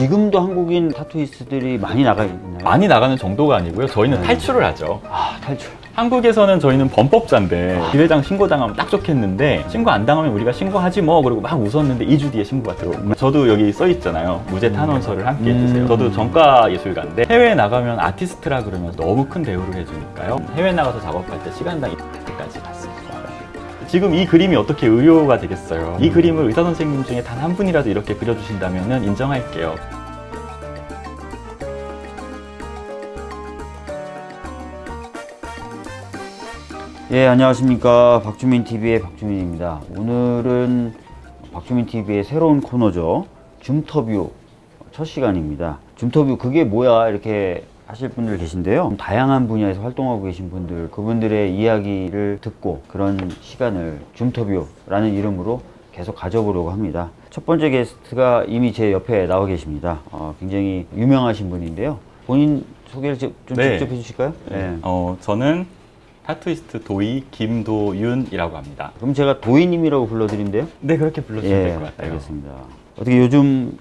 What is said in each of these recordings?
지금도 한국인 타투이스트들이 많이 나가 있나요? 많이 나가는 정도가 아니고요. 저희는 네. 탈출을 하죠. 아, 탈출. 한국에서는 저희는 범법자인데 기회장 신고당하면 딱 좋겠는데 신고 안 당하면 우리가 신고하지 뭐 그러고 막 웃었는데 2주 뒤에 신고가 들어오고 저도 여기 써 있잖아요 무죄 탄원서를 함께 해주세요 음. 저도 전과 예술가인데 해외에 나가면 아티스트라 그러면 너무 큰 대우를 해주니까요 해외 나가서 작업할 때 시간당 이때까지 받습니다 지금 이 그림이 어떻게 의료가 되겠어요 이 그림을 의사 선생님 중에 단 한 분이라도 이렇게 그려주신다면 인정할게요 예, 안녕하십니까. 박주민 TV의 박주민입니다. 오늘은 박주민 TV의 새로운 코너죠. 줌터뷰 첫 시간입니다. 줌터뷰 그게 뭐야 이렇게 하실 분들 계신데요. 다양한 분야에서 활동하고 계신 분들, 그분들의 이야기를 듣고 그런 시간을 줌터뷰라는 이름으로 계속 가져보려고 합니다. 첫 번째 게스트가 이미 제 옆에 나와 계십니다. 어, 굉장히 유명하신 분인데요. 본인 소개를 좀좀 네. 직접 해주실까요? 네. 어, 저는 타투이스트 도이 김도윤이라고 합니다 그럼 제가 도이님이라고 불러드리면 돼요? 네 그렇게 불러주시면 예, 될것 같아요 알겠습니다. 어떻게 요즘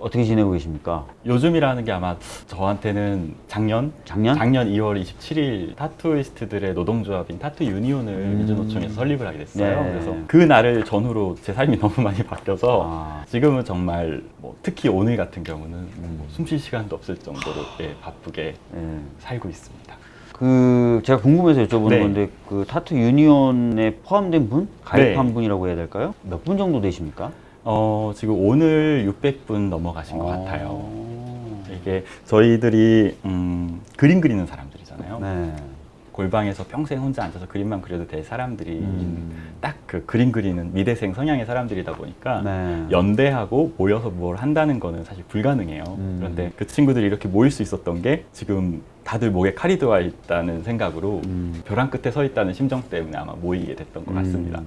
어떻게 지내고 계십니까? 요즘이라는 게 아마 저한테는 작년 작년? 작년 2월 27일 타투이스트들의 노동조합인 타투 유니온을 음. 민주노총에서 설립을 하게 됐어요. 네. 그래서 그 날을 전후로 제 삶이 너무 많이 바뀌어서 아. 지금은 정말 뭐 특히 오늘 같은 경우는 음. 숨쉴 시간도 없을 정도로 예, 바쁘게 예. 살고 있습니다. 그 제가 궁금해서 여쭤보는 네. 건데 그 타투 유니온에 포함된 분, 가입한 네. 분이라고 해야 될까요? 몇 분 정도 되십니까? 어, 지금 오늘 600분 넘어가신 것 어. 같아요. 이게 저희들이 음, 그림 그리는 사람들이잖아요. 네. 골방에서 평생 혼자 앉아서 그림만 그려도 될 사람들이 음. 딱그 그림 그리는 미대생 성향의 사람들이다 보니까 네. 연대하고 모여서 뭘 한다는 거는 사실 불가능해요. 음. 그런데 그 친구들이 이렇게 모일 수 있었던 게 지금 다들 목에 칼이 들어와 있다는 생각으로 음. 벼랑 끝에 서 있다는 심정 때문에 아마 모이게 됐던 것 같습니다.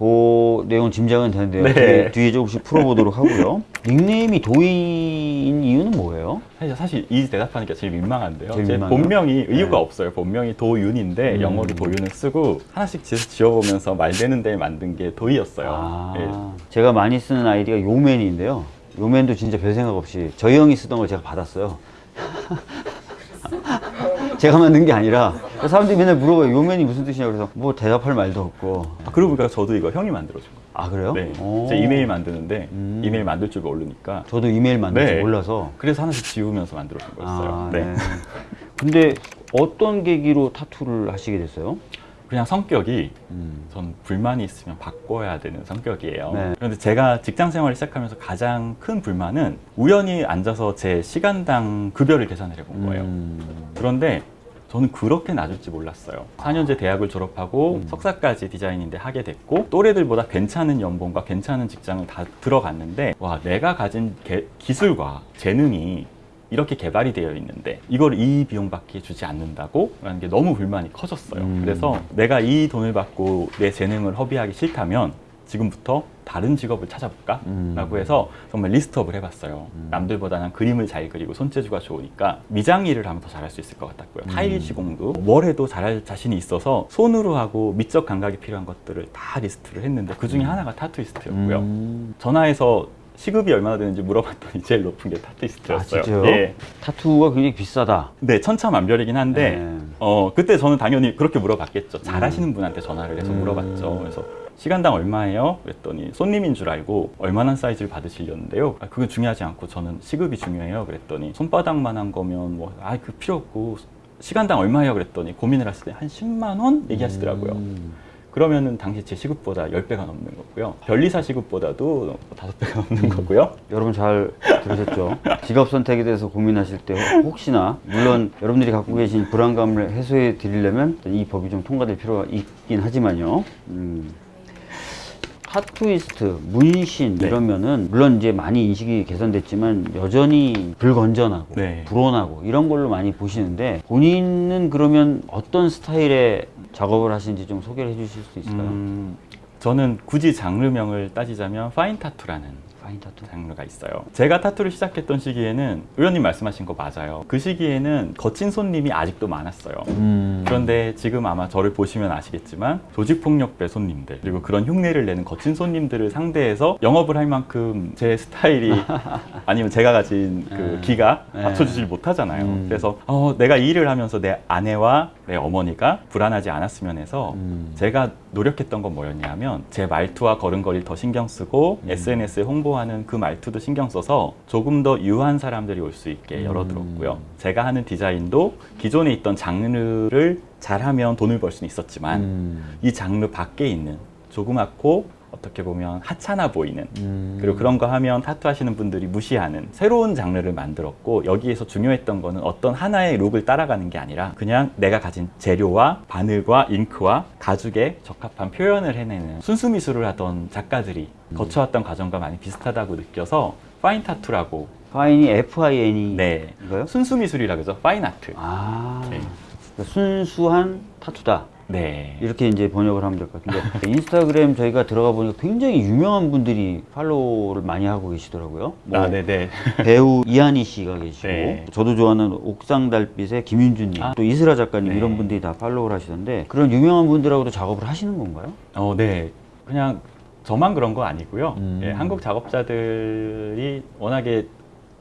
음. 그 내용 짐작은 되는데요. 네. 뒤에, 뒤에 조금씩 풀어보도록 하고요. 닉네임이 도희인 이유는 뭐예요? 사실, 사실 이 대답하는 게 제일 민망한데요. 제일 제 민망해요? 본명이 의유가 네. 없어요. 본명이 도윤인데 음. 영어로 도윤을 쓰고 하나씩 지- 지어보면서 말 되는 데 만든 게 도희였어요. 아, 예. 제가 많이 쓰는 아이디가 요맨인데요. 요맨도 진짜 별 생각 없이 저희 형이 쓰던 걸 제가 받았어요. 제가 만든 게 아니라 사람들이 맨날 물어봐요. 요맨이 무슨 뜻이냐고 그래서 뭐 대답할 말도 없고. 아, 그러고 보니까 저도 이거 형이 만들어준 거예요. 아 그래요? 네. 오. 제 이메일 만드는데 음. 이메일 만들 줄 모르니까 저도 이메일 만들 줄 네. 몰라서. 그래서 하나씩 지우면서 만들어준 거였어요. 아, 네. 네. 근데 어떤 계기로 타투를 하시게 됐어요? 그냥 성격이 음. 전 불만이 있으면 바꿔야 되는 성격이에요. 네. 그런데 제가 직장 생활을 시작하면서 가장 큰 불만은 우연히 앉아서 제 시간당 급여를 계산을 해본 거예요. 음. 그런데 저는 그렇게 낮을지 몰랐어요. 4년제 대학을 졸업하고 석사까지 디자인인데 하게 됐고 또래들보다 괜찮은 연봉과 괜찮은 직장을 다 들어갔는데 와 내가 가진 개- 기술과 재능이 이렇게 개발이 되어 있는데 이걸 이 비용밖에 주지 않는다고 라는 게 너무 불만이 커졌어요. 음. 그래서 내가 이 돈을 받고 내 재능을 허비하기 싫다면 지금부터 다른 직업을 찾아볼까? 음. 라고 해서 정말 list up을 해봤어요. 남들보다 난 그림을 잘 그리고 손재주가 좋으니까 미장 일을 하면 더 잘할 수 있을 것 같았고요. 음. 타일 시공도 뭘 해도 잘할 자신이 있어서 손으로 하고 미적 감각이 필요한 것들을 다 리스트를 했는데 그 중에 하나가 타투이스트였고요. 음. 전화해서 시급이 얼마나 되는지 물어봤더니 제일 높은 게아 타투이스트였어요. 진짜요? 예. 타투가 굉장히 비싸다. 네, 천차만별이긴 한데 네. 어 그때 저는 당연히 그렇게 물어봤겠죠. 잘하시는 분한테 전화를 해서 음. 물어봤죠. 그래서 시간당 얼마예요? 그랬더니 손님인 줄 알고 얼마나 사이즈를 받으시려는데요. 아, 그건 중요하지 않고 저는 시급이 중요해요. 그랬더니 손바닥만한 거면 뭐 아 그 필요 없고 시간당 얼마예요? 그랬더니 고민을 했을 때한 10만 원 얘기하시더라고요. 음. 그러면은 당시 제 시급보다 10배가 넘는 거고요. 변리사 시급보다도 5배가 넘는 거고요. 여러분 잘 들으셨죠? 직업 선택에 대해서 고민하실 때 혹시나 물론 여러분들이 갖고 계신 불안감을 해소해 드리려면 이 법이 좀 통과될 필요가 있긴 하지만요. 음. 타투이스트, 문신 네. 이러면은 물론 이제 많이 인식이 개선됐지만 여전히 불건전하고 네. 불온하고 이런 걸로 많이 보시는데 본인은 그러면 어떤 스타일의 작업을 하시는지 좀 소개를 해주실 수 있을까요? 음, 저는 굳이 장르명을 따지자면 fine 타투라는 fine 타투. 장르가 있어요. 제가 타투를 시작했던 시기에는 의원님 말씀하신 거 맞아요. 그 시기에는 거친 손님이 아직도 많았어요. 음. 그런데 지금 아마 저를 보시면 아시겠지만 조직폭력배 손님들 그리고 그런 흉내를 내는 거친 손님들을 상대해서 영업을 할 만큼 제 스타일이 아니면 제가 가진 그 네. 기가 네. 맞춰주질 못하잖아요. 음. 그래서 어, 내가 이 일을 하면서 내 아내와 내 어머니가 불안하지 않았으면 해서 음. 제가 노력했던 건 뭐였냐면 제 말투와 걸음걸이를 더 신경 쓰고 음. SNS에 홍보하는 그 말투도 신경 써서 조금 더 유한 사람들이 올 수 있게 음. 열어두었고요. 제가 하는 디자인도 기존에 있던 장르를 잘하면 돈을 벌 수는 있었지만 음. 이 장르 밖에 있는 조그맣고 어떻게 보면 하찮아 보이는 음. 그리고 그런 거 하면 타투 하시는 분들이 무시하는 새로운 장르를 만들었고 여기에서 중요했던 거는 어떤 하나의 룩을 따라가는 게 아니라 그냥 내가 가진 재료와 바늘과 잉크와 가죽에 적합한 표현을 해내는 순수 미술을 하던 작가들이 음. 거쳐왔던 과정과 많이 비슷하다고 느껴서 fine 타투라고 fine이 F I N E 네 이거요? 순수 미술이라 그러죠 fine art 아. 네. 순수한 타투다. 네 이렇게 이제 번역을 하면 될 것 같은데 인스타그램 저희가 들어가 보니까 굉장히 유명한 분들이 팔로우를 많이 하고 계시더라고요. 뭐 아, 네네. 배우 이하늬 씨가 계시고 네. 저도 좋아하는 옥상 달빛의 김윤주님 아. 또 이슬아 작가님 네. 이런 분들이 다 팔로우를 하시던데 그런 유명한 분들하고도 작업을 하시는 건가요? 어, 네. 그냥 저만 그런 거 아니고요. 음. 예, 한국 작업자들이 워낙에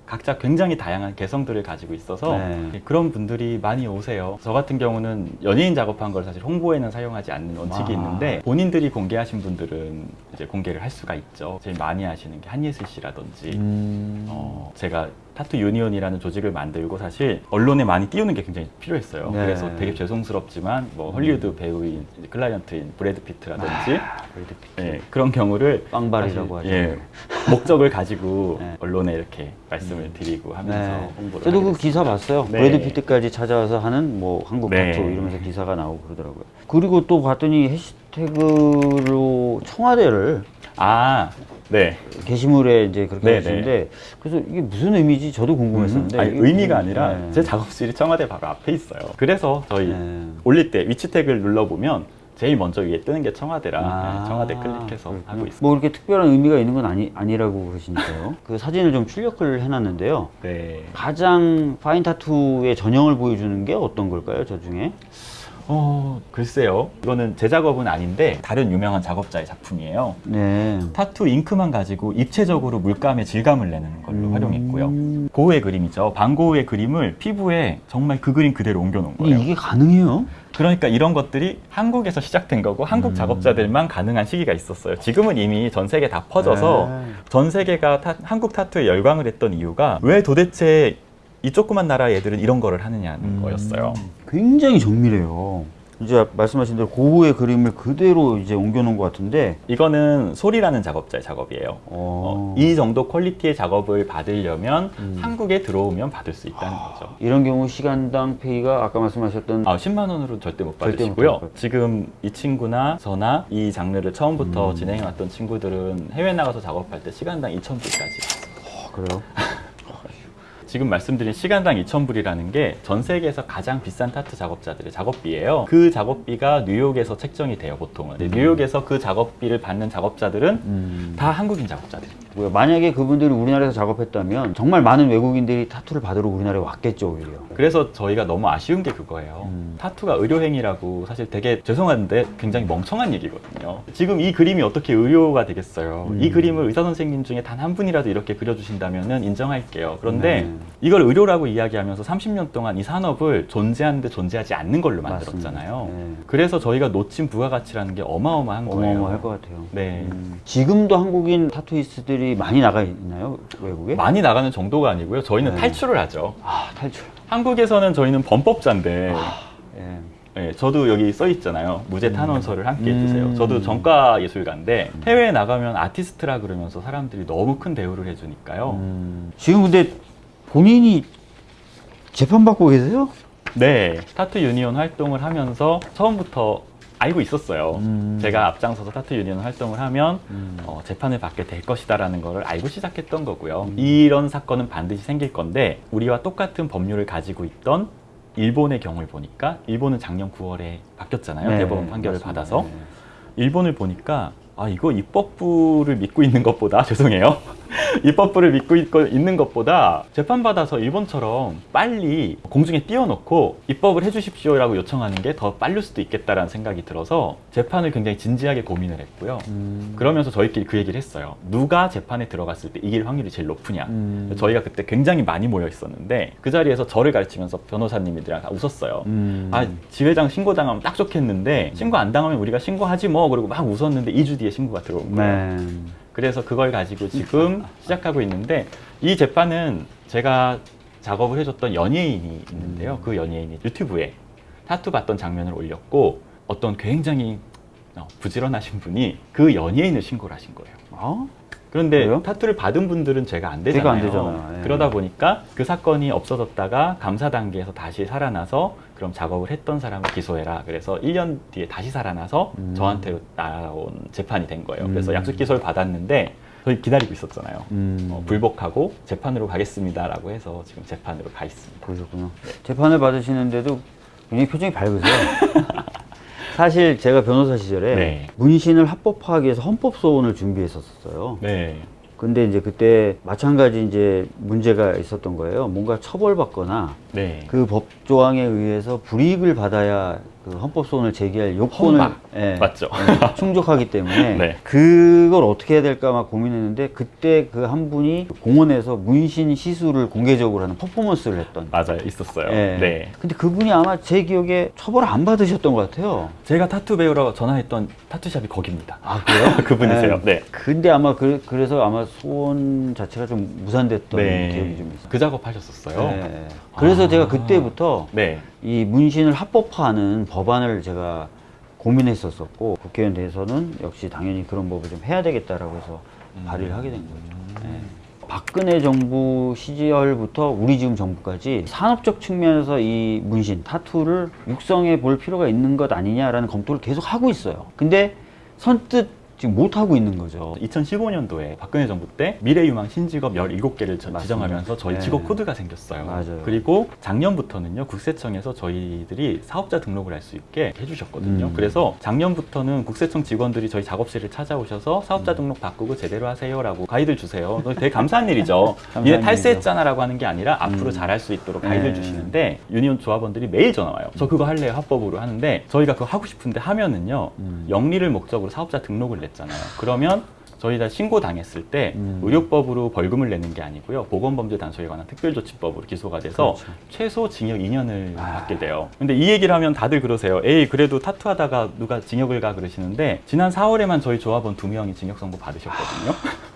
각자 굉장히 다양한 개성들을 가지고 있어서 네. 예, 그런 분들이 많이 오세요. 저 같은 경우는 연예인 작업한 걸 사실 홍보에는 사용하지 않는 원칙이 아. 있는데 본인들이 공개하신 분들은 이제 공개를 할 수가 있죠. 제일 많이 하시는 게 한예슬 씨라든지 음. 어, 제가 타투 유니온이라는 조직을 만들고 사실 언론에 많이 띄우는 게 굉장히 필요했어요. 네. 그래서 되게 죄송스럽지만 뭐 헐리우드 배우인 클라이언트인 브래드 피트라든지 브래드 피트. 예, 그런 경우를 빵발이라고 하죠. 예, 목적을 가지고 네. 언론에 이렇게 말씀을 드리고 하면서 네. 홍보를 저도 그. 기사 봤어요. 네. 브래드 피트까지 찾아와서 하는 뭐 한국 네. 타투 이러면서 기사가 나오고 그러더라고요. 그리고 또 봤더니 해시태그로 청와대를 아, 네. 게시물에 이제 그렇게 네, 하시는데 그래서 이게 무슨 의미지 저도 궁금했었는데 아니, 이게 의미가 무슨- 아니라 네. 제 작업실이 청와대 바로 앞에 있어요. 그래서 저희 네. 올릴 때 위치 태그를 눌러보면 제일 먼저 위에 뜨는 게 청와대라 아, 네, 청와대 클릭해서 그렇군요. 하고 있습니다. 뭐 이렇게 특별한 의미가 있는 건 아니, 아니라고 그러시니까요. 그 사진을 좀 출력을 해놨는데요. 네. 가장 파인 타투의 전형을 보여주는 게 어떤 걸까요, 저 중에? 어, 글쎄요. 이거는 제 작업은 아닌데 다른 유명한 작업자의 작품이에요. 네. 타투 잉크만 가지고 입체적으로 물감의 질감을 내는 걸로 음. 활용했고요. 고흐의 그림이죠. 반고흐의 그림을 피부에 정말 그 그림 그대로 옮겨놓은 거예요. 이게 가능해요? 그러니까 이런 것들이 한국에서 시작된 거고 한국 음. 작업자들만 가능한 시기가 있었어요. 지금은 이미 전 세계 다 퍼져서 네. 전 세계가 타- 한국 타투에 열광을 했던 이유가 왜 도대체 이 조그만 나라 애들은 이런 거를 하느냐는 음. 거였어요. 굉장히 정밀해요. 이제 말씀하신 대로 고흐의 그림을 그대로 이제 옮겨놓은 것 같은데, 이거는 소리라는 작업자의 작업이에요. 어, 어, 이 정도 퀄리티의 작업을 받으려면 음. 한국에 들어오면 받을 수 있다는 거죠. 이런 경우 시간당 페이가 아까 말씀하셨던 아, 10만 원으로 절대 못 절대 못 받으시고요. 지금 이 친구나 저나 이 장르를 처음부터 음. 진행해왔던 친구들은 해외 나가서 작업할 때 시간당 2,000불까지. 어, 그래요? 지금 말씀드린 시간당 2,000불이라는 게 전 세계에서 가장 비싼 타투 작업자들의 작업비예요. 그 작업비가 뉴욕에서 책정이 돼요, 보통은. 근데 뉴욕에서 그 작업비를 받는 작업자들은 음. 다 한국인 작업자들입니다. 만약에 그분들이 우리나라에서 작업했다면 정말 많은 외국인들이 타투를 받으러 우리나라에 왔겠죠, 오히려. 그래서 저희가 너무 아쉬운 게 그거예요. 음. 타투가 의료행위라고 사실 되게 죄송한데 굉장히 멍청한 얘기거든요. 지금 이 그림이 어떻게 의료가 되겠어요? 음. 이 그림을 의사 선생님 중에 단 한 분이라도 이렇게 그려주신다면 인정할게요. 그런데 네. 이걸 의료라고 이야기하면서 30년 동안 이 산업을 존재하는데 존재하지 않는 걸로. 만들었잖아요. 네. 그래서 저희가 놓친 부가가치라는 게 어마어마한 거예요. 어마어마할 것 같아요. 네. 음. 지금도 한국인 타투이스트들이 많이 나가 있나요, 외국에? 많이 나가는 정도가 아니고요. 저희는 네. 탈출을 하죠. 아, 탈출. 한국에서는 저희는 범법자인데 예. 예, 저도 여기 써 있잖아요. 무죄 탄원서를 함께 음. 해주세요. 저도 전과 예술가인데 해외에 나가면 아티스트라 그러면서 사람들이 너무 큰 대우를 해주니까요. 음. 지금 근데 본인이 재판받고 계세요? 네, 타투 유니온 활동을 하면서 처음부터 알고 있었어요. 음. 제가 앞장서서 타투 유니온 활동을 하면 음. 어, 재판을 받게 될 것이다라는 걸 알고 시작했던 거고요. 음. 이런 사건은 반드시 생길 건데 우리와 똑같은 법률을 가지고 있던 일본의 경우를 보니까 일본은 작년 9월에 바뀌었잖아요. 네, 대법원 판결을 맞습니다. 받아서 네. 일본을 보니까 아 이거 입법부를 믿고 있는 것보다 죄송해요 입법부를 믿고 있는 것보다 재판받아서 일본처럼 빨리 공중에 띄워놓고 입법을 해주십시오 라고 요청하는 게더 빠를 수도 있겠다라는 생각이 들어서 재판을 굉장히 진지하게 고민을 했고요. 음. 그러면서 저희끼리 그 얘기를 했어요. 누가 재판에 들어갔을 때 이길 확률이 제일 높으냐. 음. 저희가 그때 굉장히 많이 모여 있었는데 그 자리에서 저를 가르치면서 변호사님들이랑 다 웃었어요. 음. 아 지회장 신고당하면 딱 좋겠는데 신고 안 당하면 우리가 신고하지 뭐 그러고 막 웃었는데 2주 뒤에 신고가 들어온 거예요. 네. 그래서 그걸 가지고 지금 시작하고 있는데 이 재판은 제가 작업을 해줬던 연예인이 있는데요. 그 연예인이 유튜브에 타투 받던 장면을 올렸고 어떤 굉장히 어, 부지런하신 분이 그 연예인을 신고를 하신 거예요. 어? 그런데 그래요? 타투를 받은 분들은 제가 안 되잖아요. 제가 안 되잖아요. 예. 그러다 보니까 그 사건이 없어졌다가 감사 단계에서 다시 살아나서 그럼 작업을 했던 사람을 기소해라. 그래서 1년 뒤에 다시 살아나서 음. 저한테 나온 재판이 된 거예요. 음. 그래서 약속 기소를 받았는데 저희 기다리고 있었잖아요. 음. 어, 불복하고 재판으로 가겠습니다라고 해서 지금 재판으로 가 있습니다. 그러셨구나. 재판을 받으시는데도 굉장히 표정이 밝으세요. 사실 제가 변호사 시절에 네. 문신을 합법화하기 위해서 헌법 소원을 준비했었어요. 네. 근데 이제 그때 마찬가지 이제 문제가 있었던 거예요. 뭔가 처벌받거나 네. 그법 조항에 의해서 불이익을 받아야 그 헌법소원을 제기할 요건을. 예, 맞죠. 예, 충족하기 때문에 네. 그걸 어떻게 해야 될까 막 고민했는데 그때 그 한 분이 공원에서 문신 시술을 공개적으로 하는 퍼포먼스를 했던 맞아요. 있었어요. 예. 네. 근데 그분이 아마 제 기억에 처벌을 안 받으셨던 것 같아요. 제가 타투 배우러 전화했던 타투샵이 거기입니다. 아 그래요? 그분이세요. 네. 근데 아마 그, 그래서 아마 소원 자체가 좀 무산됐던 기억이 좀 있어요. 그 작업 하셨었어요. 네. 그래서 아. 제가 그때부터 네. 이 문신을 합법화하는 법안을 제가 고민했었었고 국회의원 돼서는 역시 당연히 그런 법을 좀 해야 되겠다라고 해서 발의를 하게 된 거죠. 네. 박근혜 정부 시절부터 우리 지금 정부까지 산업적 측면에서 이 문신, 타투를 육성해 볼 필요가 있는 것 아니냐라는 검토를 계속 하고 있어요. 근데 선뜻 지금 못 하고 있는 거죠. 2015년도에 박근혜 정부 때 미래유망 신직업 17개를 맞습니다. 지정하면서 저희 네. 직업 코드가 생겼어요. 맞아요. 그리고 작년부터는요, 국세청에서 저희들이 사업자 등록을 할 수 있게 해주셨거든요. 음. 그래서 작년부터는 국세청 직원들이 저희 작업실을 찾아오셔서 사업자 음. 등록 바꾸고 제대로 하세요 라고 가이드를 주세요. 되게 감사한 일이죠. 감사한 니네 일이죠. 탈세했잖아 라고 하는 게 아니라 앞으로 음. 잘할 수 있도록 가이드를 네. 주시는데 유니온 조합원들이 매일 전화 와요. 저 그거 할래요, 합법으로 하는데 저희가 그거 하고 싶은데 하면은요, 음. 영리를 목적으로 사업자 등록을 냈잖아요. 그러면 저희 다 신고 당했을 때 음. 의료법으로 벌금을 내는 게 아니고요. 보건범죄 단속에 관한 특별조치법으로 기소가 돼서 그렇죠. 최소 징역 2년을 아. 받게 돼요. 근데 이 얘기를 하면 다들 그러세요. 에이 그래도 타투하다가 누가 징역을 가 그러시는데 지난 4월에만 저희 조합원 두 명이 징역 선고 받으셨거든요.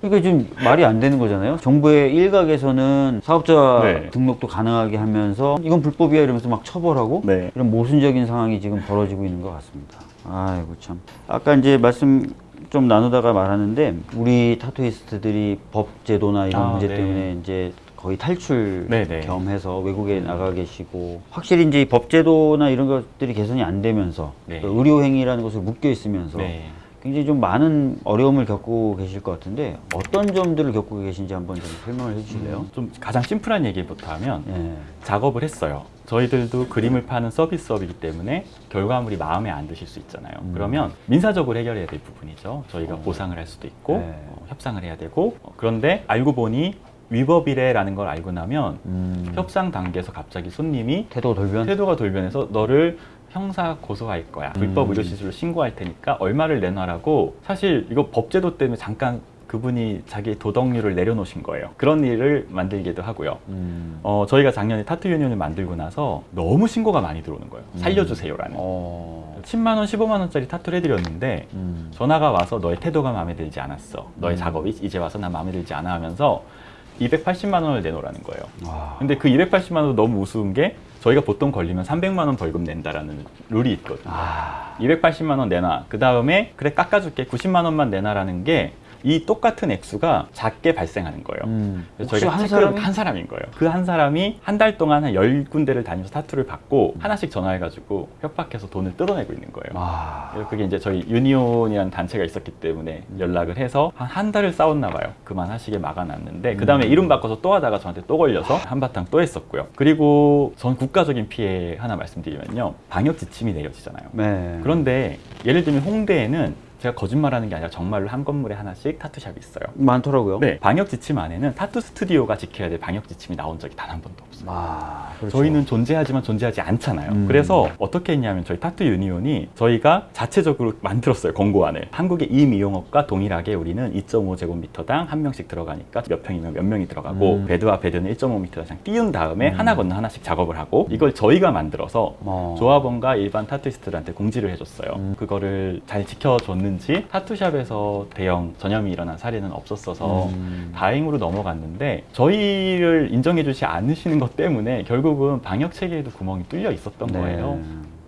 그러니까 지금 말이 안 되는 거잖아요. 정부의 일각에서는 사업자 네. 등록도 가능하게 하면서 이건 불법이야 이러면서 막 처벌하고 네. 이런 모순적인 상황이 지금 벌어지고 있는 것 같습니다. 아이고 참. 아까 이제 말씀 좀 나누다가 말하는데 우리 타투이스트들이 법 제도나 이런 아, 문제 네. 때문에 이제 거의 탈출 네, 네. 겸해서 외국에 나가 계시고 확실히 이제 이법 제도나 이런 것들이 개선이 안 되면서 네. 또 의료 행위라는 것을 묶여 있으면서 네. 굉장히 좀 많은 어려움을 겪고 계실 것 같은데 어떤 점들을 겪고 계신지 한번 좀 설명을 해주실래요? 좀 가장 심플한 얘기부터 하면 예. 작업을 했어요. 저희들도 그림을 파는 서비스업이기 때문에 결과물이 마음에 안 드실 수 있잖아요. 음. 그러면 민사적으로 해결해야 될 부분이죠. 저희가 어. 보상을 할 수도 있고 네. 어, 협상을 해야 되고 어, 그런데 알고 보니 위법이래라는 걸 알고 나면 음, 협상 단계에서 갑자기 손님이 태도가 돌변? 태도가 돌변해서 너를 형사 고소할 거야. 음. 불법 의료 시술로 신고할 테니까 얼마를 내놔라고 사실 이거 법제도 때문에 잠깐 그분이 자기 도덕률을 내려놓으신 거예요. 그런 일을 만들기도 하고요. 음. 어, 저희가 작년에 타투 유니온을 만들고 나서 너무 신고가 많이 들어오는 거예요. 살려주세요라는. 어. 10만 원, 15만 원짜리 타투를 해드렸는데 음. 전화가 와서 너의 태도가 마음에 들지 않았어. 너의 음. 작업이 이제 와서 난 마음에 들지 않아 하면서 280만 원을 내놓으라는 거예요. 와. 근데 그 280만 원도 너무 우스운 게 저희가 보통 걸리면 300만 원 벌금 낸다라는 룰이 있거든요. 아. 280만 원 내놔. 그 다음에 그래 깎아줄게. 90만 원만 내놔라는 게 이 똑같은 액수가 작게 발생하는 거예요. 음. 그래서 저희가 한 사람이 한 사람인 거예요. 그 한 사람이 한 달 동안 한 열 군데를 다니면서 타투를 받고 하나씩 전화해가지고 협박해서 돈을 뜯어내고 있는 거예요. 와. 그래서 그게 이제 저희 유니온이라는 단체가 있었기 때문에 연락을 해서 한 한 달을 싸웠나 봐요. 그만하시게 막아놨는데 그 다음에 음. 이름 바꿔서 또 하다가 저한테 또 걸려서 한바탕 또 했었고요. 그리고 전 국가적인 피해 하나 말씀드리면요. 방역 지침이 내려지잖아요. 네. 그런데 예를 들면 홍대에는 제가 거짓말하는 게 아니라 정말로 한 건물에 하나씩 타투샵이 있어요. 많더라고요. 네, 방역 지침 안에는 타투 스튜디오가 지켜야 될 방역 지침이 나온 적이 단 한 번도 없어요. 아, 그렇죠. 저희는 존재하지만 존재하지 않잖아요. 음. 그래서 어떻게 했냐면 저희 타투 유니온이 저희가 자체적으로 만들었어요 공고안을. 한국의 이미용업과 동일하게 우리는 2.5제곱미터당 한 명씩 들어가니까 몇 평이면 몇 명이 들어가고 음. 베드와 베드는 1.5m당 띄운 다음에 음. 하나 건너 하나씩 작업을 하고 이걸 저희가 만들어서 어. 조합원과 일반 타투이스트들한테 공지를 해줬어요. 음. 그거를 잘 지켜줬는지 타투샵에서 대형 전염이 일어난 사례는 없었어서 음. 다행으로 넘어갔는데 저희를 인정해주지 않으시는 것 때문에 결국은 방역 체계에도 구멍이 뚫려 있었던 네. 거예요.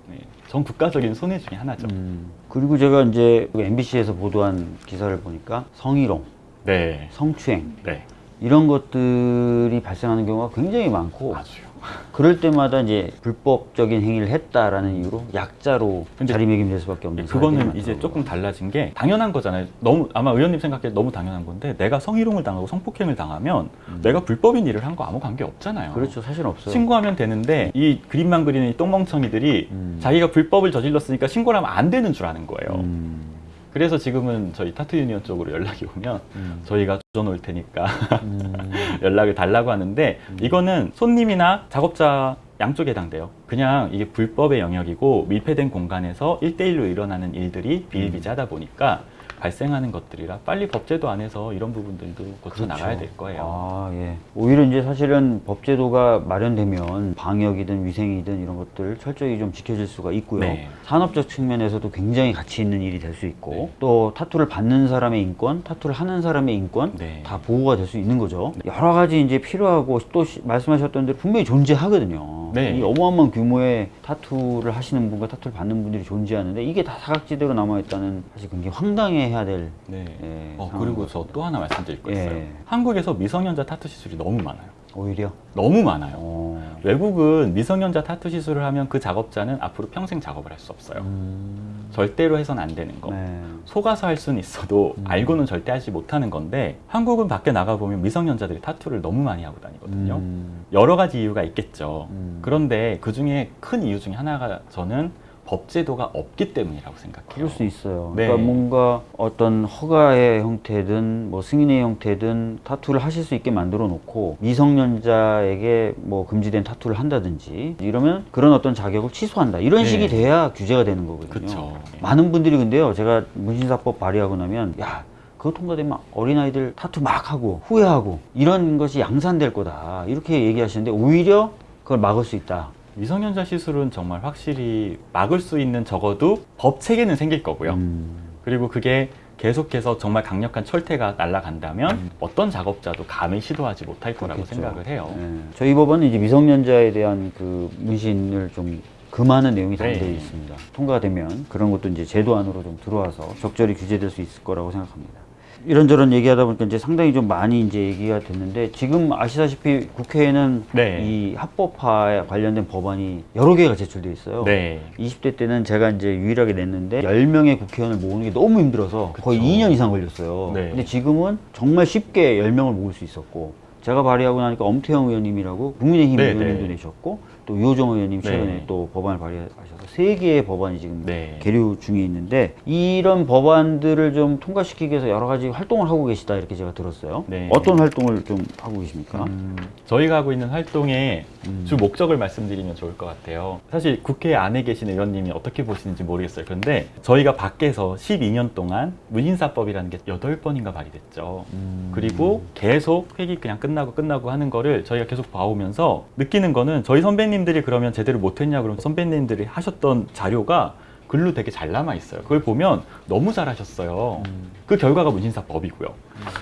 네. 전 국가적인 손해 중에 하나죠. 음. 그리고 제가 이제 MBC에서 보도한 기사를 보니까 성희롱, 네, 성추행 네, 이런 것들이 발생하는 경우가 굉장히 많고 아주요. 그럴 때마다 이제 불법적인 행위를 했다라는 이유로 약자로 자리매김될 수밖에 없는 그거는 이제. 조금 달라진 게 당연한 거잖아요. 너무 아마 의원님 생각에 너무 당연한 건데 내가 성희롱을 당하고 성폭행을 당하면 내가 불법인 일을 한 거 아무 관계 없잖아요. 음. 그렇죠 사실 없어요. 신고하면 되는데 이 그림만 그리는 이 똥멍청이들이 음. 자기가 불법을 저질렀으니까 신고를 하면 안 되는 줄 아는 거예요. 음. 그래서 지금은 저희 타투 유니언 쪽으로 연락이 오면 음. 저희가 조져 놓을 테니까 음. 연락을 달라고 하는데 이거는 손님이나 작업자 양쪽에 해당돼요. 그냥 이게 불법의 영역이고 밀폐된 공간에서 일대일로 일어나는 일들이 비일비재하다 보니까 발생하는 것들이라 빨리 법제도 안에서 이런 부분들도 고쳐 나가야 될 거예요. 아, 예. 오히려 이제 사실은 법제도가 마련되면 방역이든 위생이든 이런 것들 철저히 좀 지켜질 수가 있고요. 네. 산업적 측면에서도 굉장히 가치 있는 일이 될 수 있고 네. 또 타투를 받는 사람의 인권, 타투를 하는 사람의 인권 네. 다 보호가 될 수 있는 거죠. 여러 가지 이제 필요하고 또 시- 말씀하셨던 대로 분명히 존재하거든요. 네. 이 어마어마한 규모의 타투를 하시는 분과 타투를 받는 분들이 존재하는데 이게 다 사각지대로 남아있다는 사실 굉장히 황당해해야 될 네. 예, 어, 그리고 것저또 하나 말씀드릴 거 있어요. 예. 한국에서 미성년자 타투 시술이 너무 많아요. 오히려 너무 많아요. 어. 외국은 미성년자 타투 시술을 하면 그 작업자는 앞으로 평생 작업을 할 수 없어요. 음. 절대로 해서는 안 되는 거. 네. 속아서 할 수는 있어도 음. 알고는 절대 하지 못하는 건데 한국은 밖에 나가 보면 미성년자들이 타투를 너무 많이 하고 다니거든요. 음. 여러 가지 이유가 있겠죠. 음. 그런데 그 중에 큰 이유 중에 하나가 저는 법제도가 없기 때문이라고 생각해요. 그럴 수 있어요. 네. 그러니까 뭔가 어떤 허가의 형태든 뭐 승인의 형태든 타투를 하실 수 있게 만들어 놓고 미성년자에게 뭐 금지된 타투를 한다든지 이러면 그런 어떤 자격을 취소한다. 이런 네. 식이 돼야 규제가 되는 거거든요. 그쵸. 많은 분들이 근데요. 제가 문신사법 발의하고 나면 야 그거 통과되면 어린아이들 타투 막 하고 후회하고 이런 것이 양산될 거다. 이렇게 얘기하시는데 오히려 그걸 막을 수 있다. 미성년자 시술은 정말 확실히 막을 수 있는 적어도 법 체계는 생길 거고요. 음. 그리고 그게 계속해서 정말 강력한 철퇴가 날아간다면 어떤 작업자도 감히 시도하지 못할 거라고 음. 그렇겠죠. 생각을 해요. 네. 저희 법원은 이제 미성년자에 대한 그 문신을 좀 금하는 내용이 담겨 네. 있습니다. 통과가 되면 그런 것도 이제 제도 안으로 좀 들어와서 적절히 규제될 수 있을 거라고 생각합니다. 이런저런 얘기하다 보니까 이제 상당히 좀 많이 이제 얘기가 됐는데 지금 아시다시피 국회에는 네. 이 합법화에 관련된 법안이 여러 개가 제출돼 있어요. 네. 20대 때는 제가 이제 유일하게 냈는데 10명의 국회의원을 모으는 게 너무 힘들어서 거의 그쵸. 2년 이상 걸렸어요. 네. 근데 지금은 정말 쉽게 10명을 모을 수 있었고 제가 발의하고 나니까 엄태영 의원님이라고 국민의힘 네, 의원님도 네. 내셨고 또 유호정 의원님 최근에 네. 또 법안을 발의하셔서 세 개의 법안이 지금 네. 계류 중에 있는데 이런 법안들을 좀 통과시키기 위해서 여러 가지 활동을 하고 계시다 이렇게 제가 들었어요. 네. 어떤 활동을 좀 하고 계십니까? 음, 저희가 하고 있는 활동의 음. 주 목적을 말씀드리면 좋을 것 같아요. 사실 국회 안에 계신 의원님이 어떻게 보시는지 모르겠어요. 그런데 저희가 밖에서 12년 동안 문인사법이라는 게 8번인가 발의됐죠. 음. 그리고 계속 회기 그냥 끝나고 끝나고 하는 거를 저희가 계속 봐오면서 느끼는 거는 저희 선배님 들이 그러면 제대로 못했냐 그러면 선배님들이 하셨던 자료가 글로 되게 잘 남아 있어요. 그걸 보면 너무 잘하셨어요. 음. 그 결과가 문신사법이고요.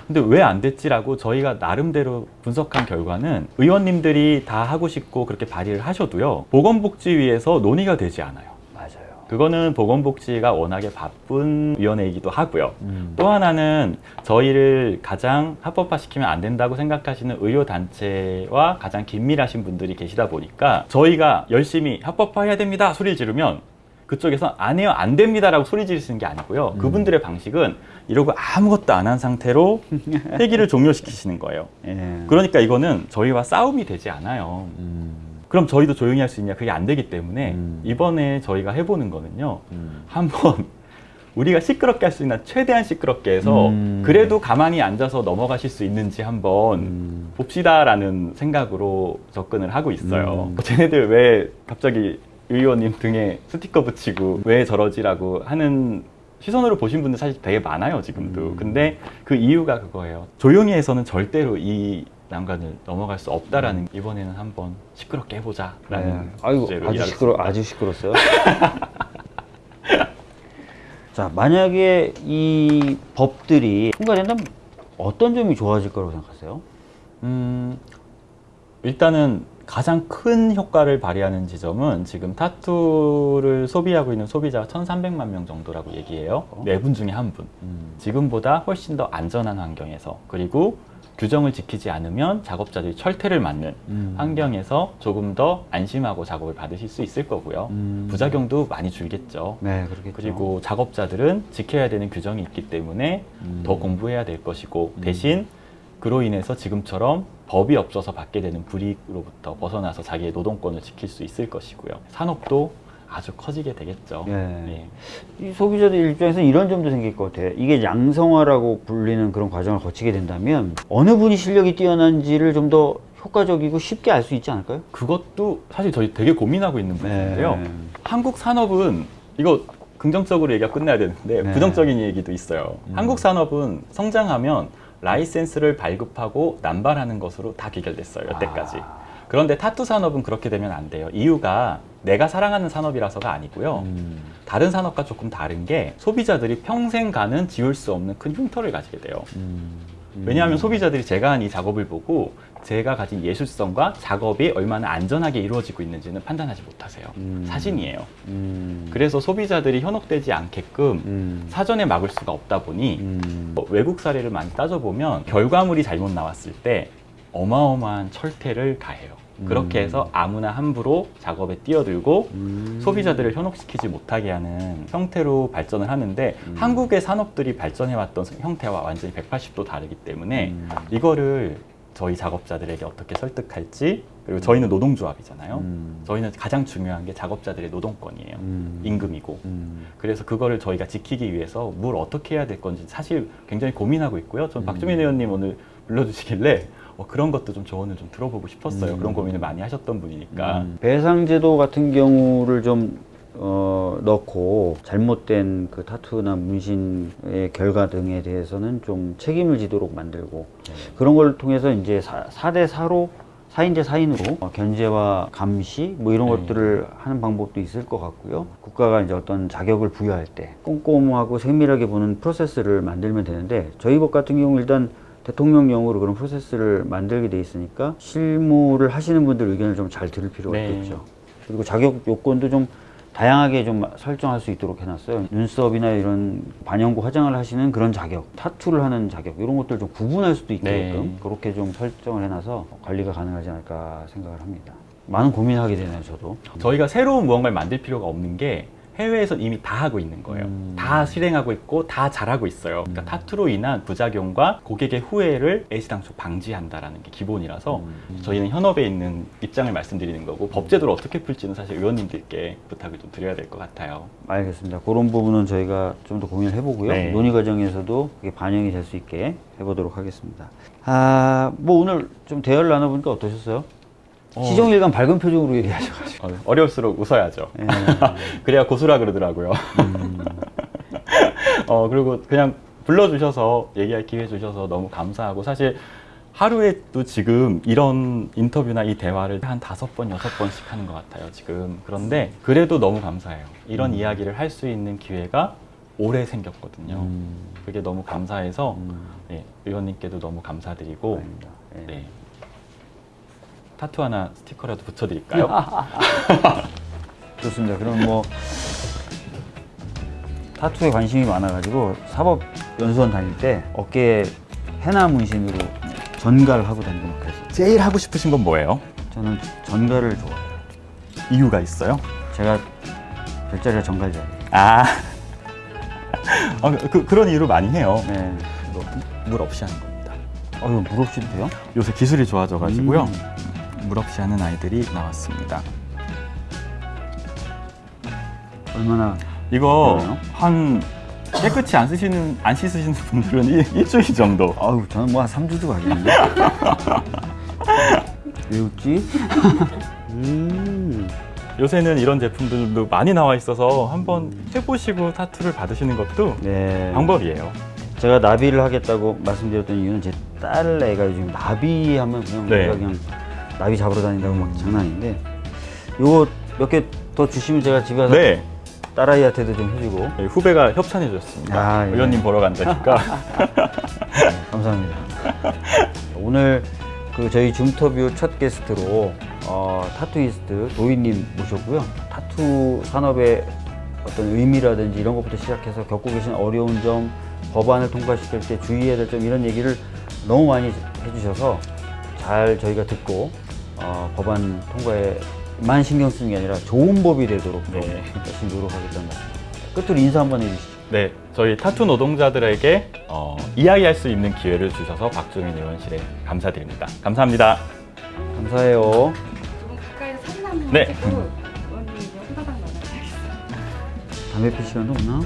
근데 왜 안 됐지라고 저희가 나름대로 분석한 결과는 의원님들이 다 하고 싶고 그렇게 발의를 하셔도요. 보건복지위에서 논의가 되지 않아요. 그거는 보건복지가 워낙에 바쁜 위원회이기도 하고요. 음. 또 하나는 저희를 가장 합법화시키면 안 된다고 생각하시는 의료단체와 가장 긴밀하신 분들이 계시다 보니까 저희가 열심히 합법화해야 됩니다 소리를 지르면 그쪽에서 안 해요 안 됩니다 라고 소리 지르시는 게 아니고요 그분들의 방식은 이러고 아무것도 안 한 상태로 회기를 종료시키시는 거예요 예. 그러니까 이거는 저희와 싸움이 되지 않아요 음. 그럼 저희도 조용히 할 수 있냐 그게 안 되기 때문에 음. 이번에 저희가 해보는 거는요 음. 한번 우리가 시끄럽게 할 수 있는 최대한 시끄럽게 해서 음. 그래도 가만히 앉아서 넘어가실 수 있는지 한번 음. 봅시다라는 생각으로 접근을 하고 있어요. 음. 쟤네들 왜 갑자기 의원님 등에 스티커 붙이고 왜 저러지라고 하는 시선으로 보신 분들 사실 되게 많아요 지금도. 음. 근데 그 이유가 그거예요. 조용히 해서는 절대로 이 난관을 넘어갈 수 없다라는 이번에는 한번 시끄럽게 해보자 라는 네. 아이고 주제로 아주. 시끄러 아주 시끄럽어요. 자 만약에 이 법들이 통과된다면 어떤 점이 좋아질 거라고 생각하세요? 음, 일단은 가장 큰 효과를 발휘하는 지점은 지금 타투를 소비하고 있는 소비자가 1,300만 명 정도라고 얘기해요. 어? 네분 중에 한 분. 지금보다 훨씬 더 안전한 환경에서 그리고 규정을 지키지 않으면 작업자들이 철퇴를 맞는 음. 환경에서 조금 더 안심하고 작업을 받으실 수 있을 거고요. 음. 부작용도 많이 줄겠죠. 네 그렇겠죠. 그리고 작업자들은 지켜야 되는 규정이 있기 때문에 음. 더 공부해야 될 것이고 음. 대신 그로 인해서 지금처럼 법이 없어서 받게 되는 불이익으로부터 벗어나서 자기의 노동권을 지킬 수 있을 것이고요. 산업도 아주 커지게 되겠죠. 예. 예. 이 소비자들 입장에서는 이런 점도 생길 것 같아요. 이게 양성화라고 불리는 그런 과정을 거치게 된다면 어느 분이 실력이 뛰어난지를 좀 더 효과적이고 쉽게 알 수 있지 않을까요? 그것도 사실 저희 되게 고민하고 있는 부분인데요. 네. 한국 산업은 이거 긍정적으로 얘기가 끝나야 되는데 네. 부정적인 얘기도 있어요. 음. 한국 산업은 성장하면 라이센스를 발급하고 남발하는 것으로 다 귀결됐어요. 여태까지. 아. 그런데 타투 산업은 그렇게 되면 안 돼요. 이유가 내가 사랑하는 산업이라서가 아니고요. 음. 다른 산업과 조금 다른 게 소비자들이 평생 가는 지울 수 없는 큰 흉터를 가지게 돼요. 음. 왜냐하면 소비자들이 제가 한 이 작업을 보고 제가 가진 예술성과 작업이 얼마나 안전하게 이루어지고 있는지는 판단하지 못하세요. 음. 사진이에요. 음. 그래서 소비자들이 현혹되지 않게끔 음. 사전에 막을 수가 없다 보니 음. 어, 외국 사례를 많이 따져보면 결과물이 잘못 나왔을 때 어마어마한 철퇴를 가해요. 그렇게 음. 해서 아무나 함부로 작업에 뛰어들고 음. 소비자들을 현혹시키지 못하게 하는 형태로 발전을 하는데 음. 한국의 산업들이 발전해왔던 형태와 완전히 180도 다르기 때문에 음. 이거를 저희 작업자들에게 어떻게 설득할지 그리고 저희는 노동조합이잖아요. 음. 저희는 가장 중요한 게 작업자들의 노동권이에요. 음. 임금이고. 음. 그래서 그거를 저희가 지키기 위해서 뭘 어떻게 해야 될 건지 사실 굉장히 고민하고 있고요. 전 음. 박주민 의원님 오늘 불러주시길래 어, 그런 것도 좀 조언을 좀 들어보고 싶었어요. 음. 그런 고민을 많이 하셨던 분이니까. 음. 배상제도 같은 경우를 좀 어, 넣고 잘못된 그 타투나 문신의 결과 등에 대해서는 좀 책임을 지도록 만들고 그런 걸 통해서 이제 사, 4대 4로 4인제 4인으로 어, 견제와 감시 뭐 이런 네. 것들을 하는 방법도 있을 것 같고요. 국가가 이제 어떤 자격을 부여할 때 꼼꼼하고 세밀하게 보는 프로세스를 만들면 되는데 저희 법 같은 경우 일단 대통령령으로 그런 프로세스를 만들게 돼 있으니까 실무를 하시는 분들 의견을 좀 잘 들을 필요가 네. 있겠죠. 그리고 자격 요건도 좀 다양하게 좀 설정할 수 있도록 해놨어요. 눈썹이나 이런 반영구 화장을 하시는 그런 자격, 타투를 하는 자격 이런 것들 좀 구분할 수도 있게끔 네. 그렇게 좀 설정을 해놔서 관리가 가능하지 않을까 생각을 합니다. 많은 고민을 하게 되네요, 저도. 저희가 새로운 무언가를 만들 필요가 없는 게 해외에선 이미 다 하고 있는 거예요. 음. 다 실행하고 있고 다 잘하고 있어요. 그러니까 음. 타투로 인한 부작용과 고객의 후회를 애시당초 방지한다라는 게 기본이라서 음. 저희는 현업에 있는 입장을 말씀드리는 거고 법제도를 어떻게 풀지는 사실 의원님들께 부탁을 좀 드려야 될 것 같아요. 알겠습니다. 그런 부분은 저희가 좀 더 고민을 해보고요. 네. 논의 과정에서도 반영이 될 수 있게 해보도록 하겠습니다. 아, 뭐 오늘 좀 대화를 나눠보니까 어떠셨어요? 어. 시종일관 밝은 표정으로 얘기하셔가지고. 어, 어려울수록 웃어야죠. 예. 그래야 고수라 그러더라고요. 음, 어, 그리고 그냥 불러주셔서 얘기할 기회 주셔서 너무 감사하고 사실 하루에도 지금 이런 인터뷰나 이 대화를 한 다섯 번, 여섯 번씩 하는 것 같아요, 지금. 그런데 그래도 너무 감사해요. 이런 음. 이야기를 할 수 있는 기회가 올해 생겼거든요. 음, 그게 너무 감사해서 음, 네, 의원님께도 너무 감사드리고. 예. 네. 타투 하나 스티커라도 붙여드릴까요? 좋습니다. 그럼 뭐 타투에 관심이 많아가지고 사법연수원 다닐 때 어깨에 해나 문신으로 전가를 하고 다니고 그랬어요. 제일 하고 싶으신 건 뭐예요? 저는 전가를 좋아해요. 이유가 있어요? 제가 별자리가 전갈자리예요. 아, 어, 그, 그런 이유로 많이 해요. 네. 이거 물 없이 하는 겁니다. 어, 이거 물 없이도 돼요? 요새 기술이 좋아져가지고요. 음. 물 없이 하는 아이들이 나왔습니다. 얼마나 이거 그래요? 한 깨끗이 안 쓰시는 안 씻으시는 분들은 일, 일주일 정도. 아유, 저는 뭐 한 3주도 가겠는데. 왜 웃지? 음. 요새는 이런 제품들도 많이 나와 있어서 한번 해보시고 타투를 받으시는 것도 네. 방법이에요. 제가 나비를 하겠다고 말씀드렸던 이유는 제 딸 애가 요즘 나비 하면 그냥 네. 우리가 그냥 나비 잡으러 다닌다고 막 장난인데 요거 몇 개 더 주시면 제가 집에 가서 네, 딸아이한테도 좀 해주고 네, 후배가 협찬해 주셨습니다. 아, 예. 의원님 보러 간다니까. 네, 감사합니다. 오늘 그 저희 줌터뷰 첫 게스트로 어, 타투이스트 도이님 모셨고요. 타투 산업의 어떤 의미라든지 이런 것부터 시작해서 겪고 계신 어려운 점, 법안을 통과시킬 때 주의해야 될 점 이런 얘기를 너무 많이 해주셔서 잘 저희가 듣고 어, 법안 통과에만 신경 쓰는 게 아니라 좋은 법이 되도록 좀 네. 열심히 노력하겠다는 말씀. 끝으로 인사 한번 해주시죠. 네, 저희 타투 노동자들에게 어, 이야기할 수 있는 기회를 주셔서 박주민 의원실에 감사드립니다. 감사합니다. 감사해요. 조금 가까이서 사진 한번 네. 찍고. 담배 필 시간도 없나?